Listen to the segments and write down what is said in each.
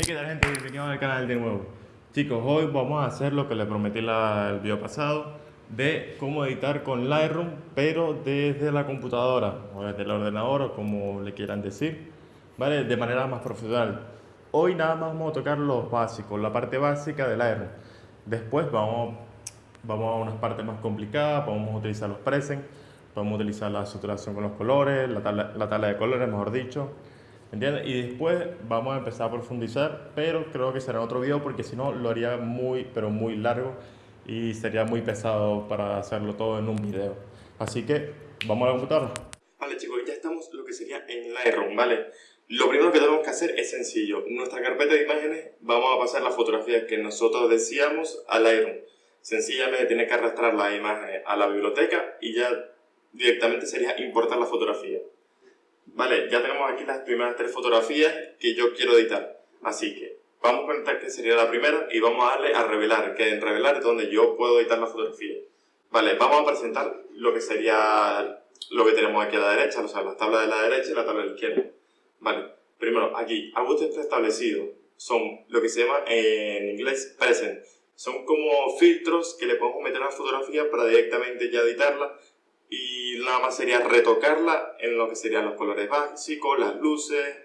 Hey, ¿qué tal gente? Bienvenidos al canal de nuevo. Chicos, hoy vamos a hacer lo que les prometí en el video pasado de cómo editar con Lightroom, pero desde la computadora o desde el ordenador o como le quieran decir, ¿vale? De manera más profesional. Hoy nada más vamos a tocar los básicos, la parte básica de Lightroom. Después vamos, vamos a unas partes más complicadas, vamos a utilizar los presets, a utilizar la saturación con los colores, la tabla, la tabla de colores, mejor dicho, ¿Entiendes? Y después vamos a empezar a profundizar, pero creo que será otro video porque si no lo haría muy, pero muy largo y sería muy pesado para hacerlo todo en un video. Así que vamos a la computadora. Vale chicos, ya estamos lo que sería en Lightroom, ¿vale? Lo primero que tenemos que hacer es sencillo. Nuestra carpeta de imágenes vamos a pasar las fotografías que nosotros deseamos a Lightroom. Sencillamente tiene que arrastrar la imagen a la biblioteca y ya directamente sería importar la fotografía. Vale, ya tenemos aquí las primeras tres fotografías que yo quiero editar. Así que vamos a conectar que sería la primera y vamos a darle a revelar, que en revelar es donde yo puedo editar la fotografía. Vale, vamos a presentar lo que sería lo que tenemos aquí a la derecha, o sea, la tabla de la derecha y la tabla de la izquierda. Vale, primero aquí, ajustes preestablecidos son lo que se llama en inglés present. Son como filtros que le podemos meter a la fotografía para directamente ya editarla y nada más sería retocarla en lo que serían los colores básicos, las luces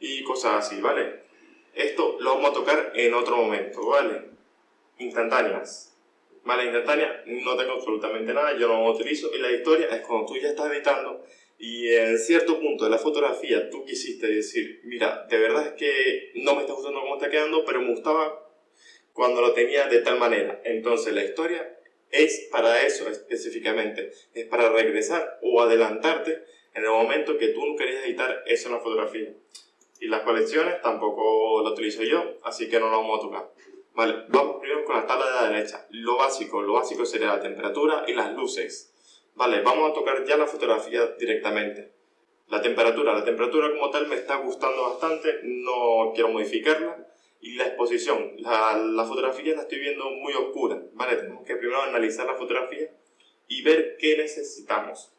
y cosas así, ¿vale? Esto lo vamos a tocar en otro momento, ¿vale? Instantáneas. ¿Vale? Instantáneas no tengo absolutamente nada, yo no lo utilizo y la historia es cuando tú ya estás editando y en cierto punto de la fotografía tú quisiste decir, mira, de verdad es que no me está gustando cómo está quedando, pero me gustaba cuando lo tenía de tal manera. Entonces la historia es para eso específicamente, es para regresar o adelantarte en el momento que tú no querías editar eso en la fotografía. Y las colecciones tampoco lo utilizo yo, así que no lo vamos a tocar. Vale, vamos primero con la tabla de la derecha. Lo básico, lo básico sería la temperatura y las luces. Vale, vamos a tocar ya la fotografía directamente. La temperatura, la temperatura como tal me está gustando bastante, no quiero modificarla y la exposición. La, la, fotografía la estoy viendo muy oscura, ¿vale? Tenemos que primero analizar la fotografía y ver qué necesitamos.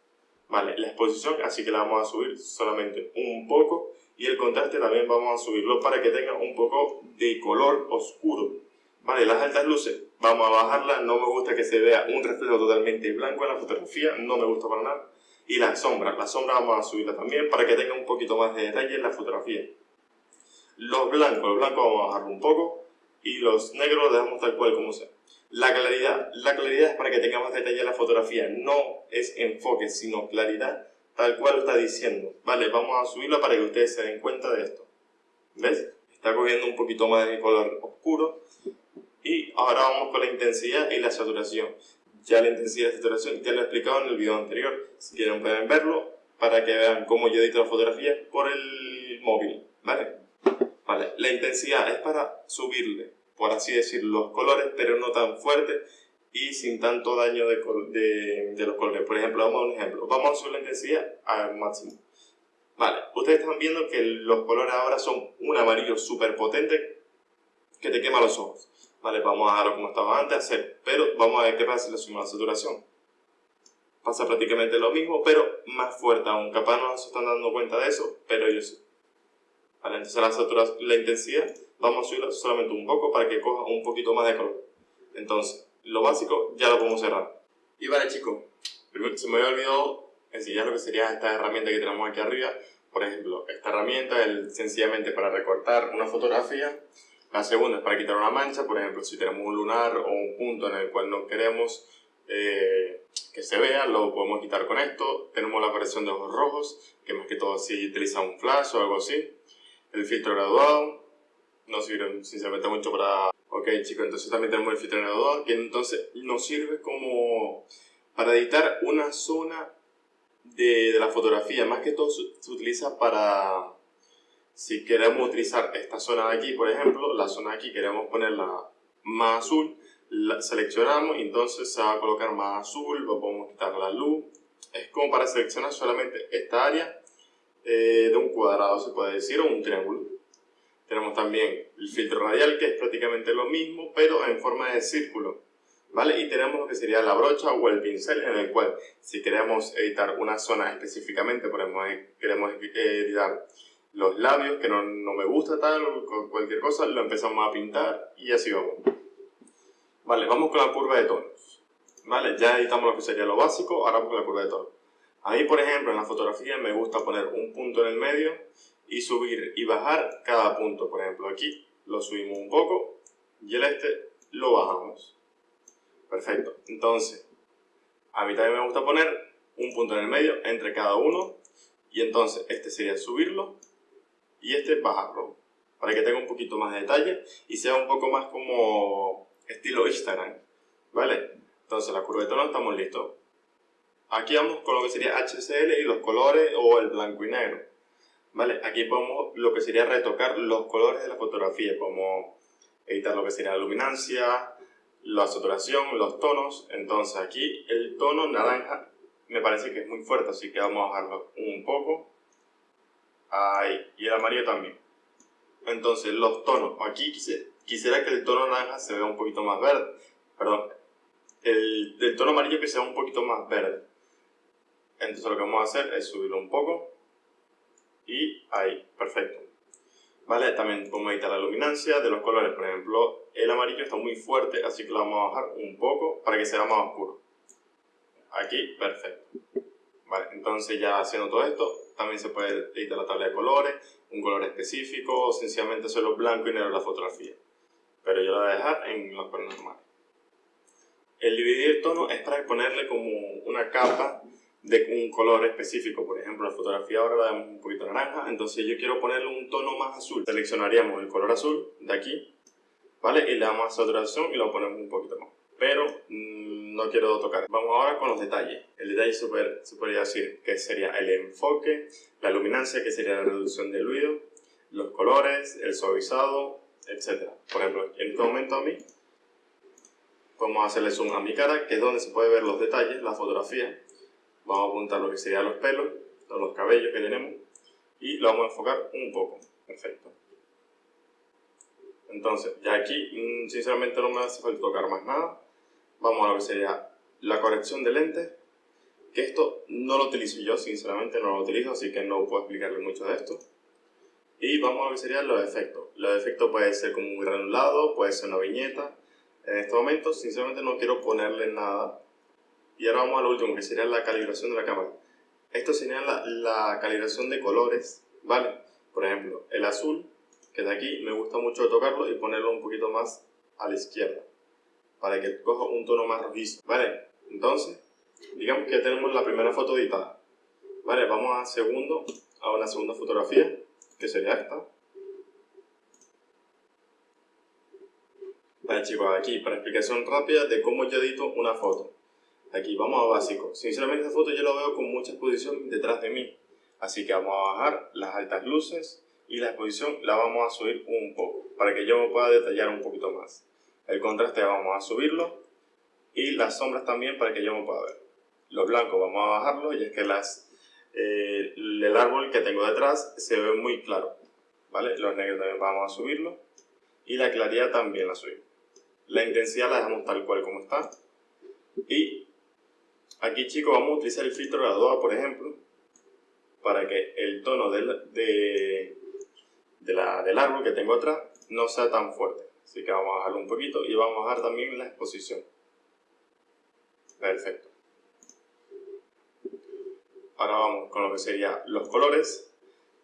Vale, la exposición, así que la vamos a subir solamente un poco y el contraste también vamos a subirlo para que tenga un poco de color oscuro. Vale, las altas luces, vamos a bajarla, no me gusta que se vea un reflejo totalmente blanco en la fotografía, no me gusta para nada. Y las sombras, la sombra vamos a subirla también para que tenga un poquito más de detalle en la fotografía. Los blancos, los blancos vamos a bajarlo un poco y los negros los dejamos tal cual como sea. La claridad, la claridad es para que tenga más detalle la fotografía, no es enfoque, sino claridad tal cual está diciendo. Vale, vamos a subirlo para que ustedes se den cuenta de esto. ¿Ves? Está cogiendo un poquito más de color oscuro. Y ahora vamos con la intensidad y la saturación. Ya la intensidad y la saturación ya lo he explicado en el video anterior. Si quieren pueden verlo para que vean cómo yo edito la fotografía por el móvil. ¿Vale? Vale, la intensidad es para subirle, por así decir, los colores, pero no tan fuerte y sin tanto daño de, los colores. Por ejemplo, vamos a un ejemplo. Vamos a subir la intensidad al máximo. Vale, ustedes están viendo que los colores ahora son un amarillo súper potente que te quema los ojos. Vale, vamos a dejarlo como estaba antes, hacer, pero vamos a ver qué pasa si le subimos la saturación. Pasa prácticamente lo mismo, pero más fuerte aún. Capaz no se están dando cuenta de eso, pero sí. Vale, entonces la, saturación, la intensidad vamos a subirla solamente un poco para que coja un poquito más de color. Entonces, lo básico ya lo podemos cerrar. Y vale chicos, se me había olvidado enseñar lo que sería esta herramienta que tenemos aquí arriba. Por ejemplo, esta herramienta es sencillamente para recortar una fotografía. La segunda es para quitar una mancha, por ejemplo, si tenemos un lunar o un punto en el cual no queremos eh, que se vea, lo podemos quitar con esto. Tenemos la aparición de ojos rojos, que más que todo si utiliza un flash o algo así el filtro graduado, no sirve sinceramente mucho para... Ok chicos, entonces también tenemos el filtro graduado, que entonces nos sirve como para editar una zona de, de la fotografía, más que todo se, utiliza para... Si queremos utilizar esta zona de aquí, por ejemplo, la zona de aquí queremos ponerla más azul, la seleccionamos y entonces se va a colocar más azul, podemos quitar la luz. Es como para seleccionar solamente esta área eh, de un cuadrado, se puede decir, o un triángulo. Tenemos también el filtro radial, que es prácticamente lo mismo, pero en forma de círculo. ¿Vale? Y tenemos lo que sería la brocha o el pincel, en el cual si queremos editar una zona específicamente, por ejemplo, queremos editar los labios, que no, no me gusta tal, cualquier cosa, lo empezamos a pintar y así vamos. Vale, vamos con la curva de tonos. Vale, ya editamos lo que sería lo básico, ahora vamos con la curva de tonos. Ahí, por ejemplo, en la fotografía me gusta poner un punto en el medio y subir y bajar cada punto. Por ejemplo, aquí lo subimos un poco y el este lo bajamos. Perfecto. Entonces, a mí también me gusta poner un punto en el medio entre cada uno y entonces este sería subirlo y este bajarlo para que tenga un poquito más de detalle y sea un poco más como estilo Instagram. ¿Vale? Entonces la curva de estamos listos. Aquí vamos con lo que sería HCL y los colores o el blanco y negro. ¿Vale? Aquí podemos lo que sería retocar los colores de la fotografía, como editar lo que sería la luminancia, la saturación, los tonos. Entonces aquí el tono naranja me parece que es muy fuerte, así que vamos a bajarlo un poco. Ahí. Y el amarillo también. Entonces los tonos, aquí quisiera que el tono naranja se vea un poquito más verde. Perdón, el, el tono amarillo que sea un poquito más verde. Entonces lo que vamos a hacer es subirlo un poco. Y ahí, perfecto. ¿Vale? También podemos editar la luminancia de los colores. Por ejemplo, el amarillo está muy fuerte, así que lo vamos a bajar un poco para que sea más oscuro. Aquí, perfecto. Vale, entonces ya haciendo todo esto, también se puede editar la tabla de colores, un color específico, o sencillamente solo blanco y negro la fotografía. Pero yo lo voy a dejar en los colores normales. El dividir tono es para ponerle como una capa de un color específico. Por ejemplo, la fotografía ahora la damos un poquito naranja, entonces yo quiero ponerle un tono más azul. Seleccionaríamos el color azul de aquí, ¿vale? Y le damos a saturación y lo ponemos un poquito más. Pero mmm, no quiero tocar. Vamos ahora con los detalles. El detalle super, se podría decir que sería el enfoque, la luminancia, que sería la reducción del ruido, los colores, el suavizado, etc. Por ejemplo, en este momento a mí, a hacerle zoom a mi cara, que es donde se puede ver los detalles, la fotografía Vamos a apuntar lo que serían los pelos, los cabellos que tenemos y lo vamos a enfocar un poco. Perfecto. Entonces, ya aquí mm, sinceramente no me hace falta tocar más nada. Vamos a lo que sería la corrección de lentes, que esto no lo utilizo yo, sinceramente no lo utilizo, así que no puedo explicarle mucho de esto. Y vamos a lo que serían los efectos. Los efectos puede ser como un granulado, puede ser una viñeta. En este momento, sinceramente no quiero ponerle nada y ahora vamos al último, que sería la calibración de la cámara. Esto sería la, la calibración de colores, ¿vale? Por ejemplo, el azul, que de aquí me gusta mucho tocarlo y ponerlo un poquito más a la izquierda, para que coja un tono más rojizo, ¿vale? Entonces, digamos que ya tenemos la primera foto editada. Vale, vamos a segundo, a una segunda fotografía, que sería esta. Vale chicos, aquí para explicación rápida de cómo yo edito una foto. Aquí vamos a básico. Sinceramente esta foto yo la veo con mucha exposición detrás de mí. Así que vamos a bajar las altas luces y la exposición la vamos a subir un poco para que yo me pueda detallar un poquito más. El contraste vamos a subirlo y las sombras también para que yo me pueda ver. Los blancos vamos a bajarlo y es que las, eh, el árbol que tengo detrás se ve muy claro. ¿vale? Los negros también vamos a subirlo y la claridad también la subimos. La intensidad la dejamos tal cual como está y Aquí chicos vamos a utilizar el filtro graduado, por ejemplo, para que el tono del, de, la, del árbol que tengo atrás no sea tan fuerte. Así que vamos a bajarlo un poquito y vamos a bajar también la exposición. Perfecto. Ahora vamos con lo que serían los colores.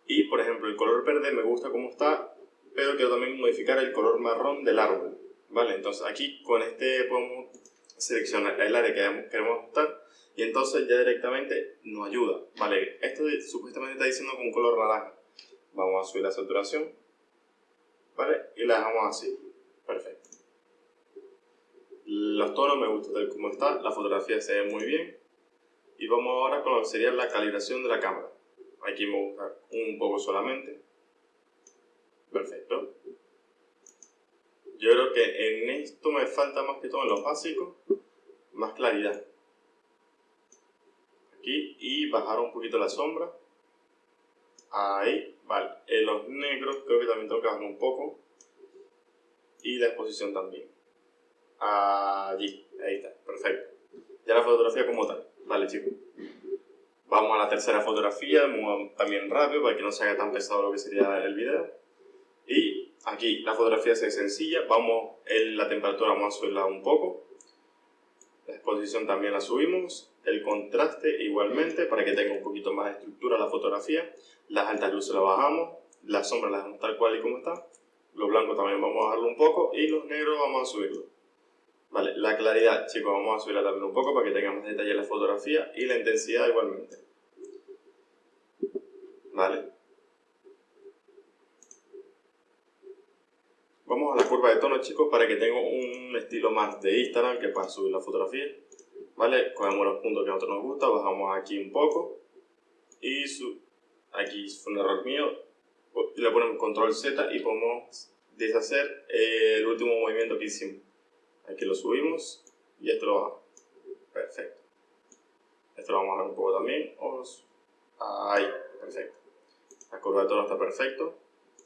Y por ejemplo el color verde me gusta como está, pero quiero también modificar el color marrón del árbol. Vale, entonces aquí con este podemos seleccionar el área que queremos ajustar y entonces ya directamente nos ayuda. Vale, esto supuestamente está diciendo con color naranja. Vamos a subir la saturación, ¿vale? Y la dejamos así. Perfecto. Los tonos me gustan tal como está, la fotografía se ve muy bien. Y vamos ahora con lo que sería la calibración de la cámara. Aquí me gusta un poco solamente. Perfecto. Yo creo que en esto me falta más que todo en los básicos, más claridad aquí y bajar un poquito la sombra. Ahí, vale. En los negros creo que también tengo que bajar un poco. Y la exposición también. Allí, ahí está, perfecto. Ya la fotografía como tal. Vale, chicos. Vamos a la tercera fotografía, también rápido para que no se haga tan pesado lo que sería el video. Y aquí la fotografía es sencilla, vamos en la temperatura vamos a subirla un poco. La exposición también la subimos, el contraste igualmente para que tenga un poquito más de estructura la fotografía. Las altas luces las bajamos, las sombras las dejamos tal cual y como está. Los blancos también vamos a bajarlo un poco y los negros vamos a subirlo. Vale, la claridad, chicos, vamos a subirla también un poco para que tenga más detalle la fotografía y la intensidad igualmente. Vale. Vamos a la curva de tono, chicos, para que tenga un estilo más de Instagram que para subir la fotografía. ¿Vale? Cogemos los puntos que a nosotros nos gusta, bajamos aquí un poco. Y aquí fue un error mío. Le ponemos control Z y podemos deshacer el último movimiento que hicimos. Aquí lo subimos y esto lo bajamos. Perfecto. Esto lo vamos a bajar un poco también. Ahí, perfecto. La curva de tono está perfecto.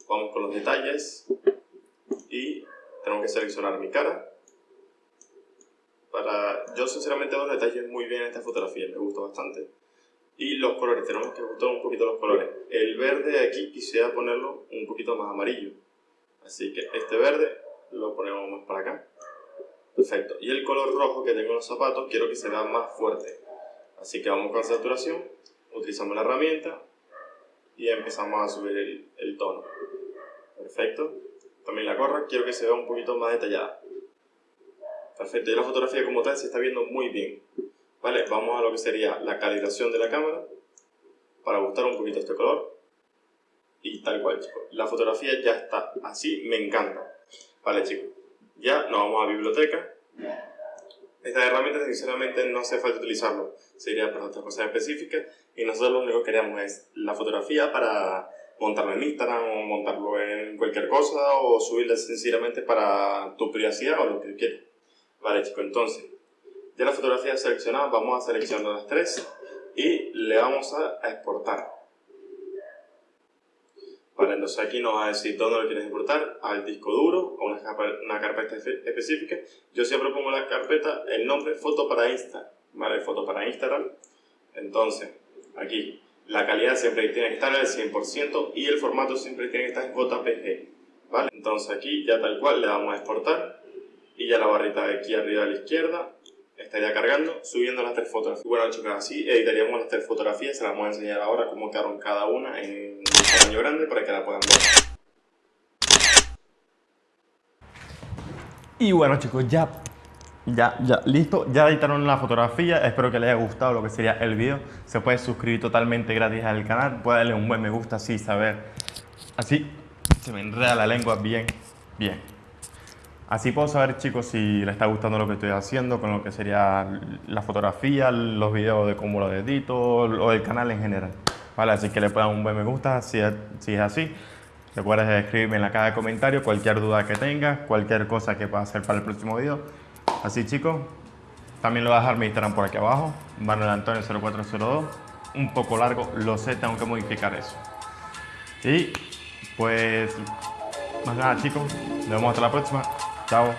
Vamos con los detalles y tengo que seleccionar mi cara. Para, yo sinceramente los detalles muy bien en esta fotografía, me gusta bastante. Y los colores, tenemos que ajustar un poquito los colores. El verde aquí quisiera ponerlo un poquito más amarillo. Así que este verde lo ponemos más para acá. Perfecto. Y el color rojo que tengo en los zapatos quiero que se vea más fuerte. Así que vamos con saturación, utilizamos la herramienta y empezamos a subir el, el tono. Perfecto también la gorra quiero que se vea un poquito más detallada. Perfecto, y la fotografía como tal se está viendo muy bien. Vale, vamos a lo que sería la calibración de la cámara para ajustar un poquito este color. Y tal cual, chicos. La fotografía ya está así, me encanta. Vale, chicos. Ya nos vamos a biblioteca. Estas herramientas, sinceramente, no hace falta utilizarlo. Sería para otras cosas específicas. Y nosotros lo único que queremos es la fotografía para montarlo en Instagram o montarlo en cualquier cosa o subirla sencillamente para tu privacidad o lo que quieras. Vale chicos, entonces ya la fotografía seleccionada, vamos a seleccionar las tres y le vamos a exportar. Vale, entonces aquí nos va a decir dónde lo quieres exportar, al disco duro o una, una carpeta específica. Yo siempre pongo la carpeta, el nombre foto para Insta, vale, foto para Instagram. Entonces, aquí la calidad siempre tiene que estar al 100% y el formato siempre tiene que estar en JPG. ¿vale? Entonces aquí ya tal cual le damos a exportar y ya la barrita de aquí arriba a la izquierda estaría cargando, subiendo las tres fotografías. Bueno chicos, así editaríamos las tres fotografías, se las voy a enseñar ahora cómo quedaron cada una en un tamaño grande para que la puedan ver. Y bueno chicos, ya ya, ya, listo, ya editaron la fotografía, espero que les haya gustado lo que sería el video. Se puede suscribir totalmente gratis al canal, puede darle un buen me gusta así, saber, así se me enreda la lengua bien, bien. Así puedo saber chicos si les está gustando lo que estoy haciendo con lo que sería la fotografía, los videos de cómo lo edito o el canal en general. Vale, así que le puedan un buen me gusta si es, así. Recuerda escribirme en la caja de comentarios cualquier duda que tengas, cualquier cosa que pueda hacer para el próximo video. Así chicos, también lo voy a dejar mi Instagram por aquí abajo, Manuel Antonio 0402, un poco largo, lo sé, tengo que modificar eso. Y pues, más nada chicos, nos vemos hasta la próxima, 加我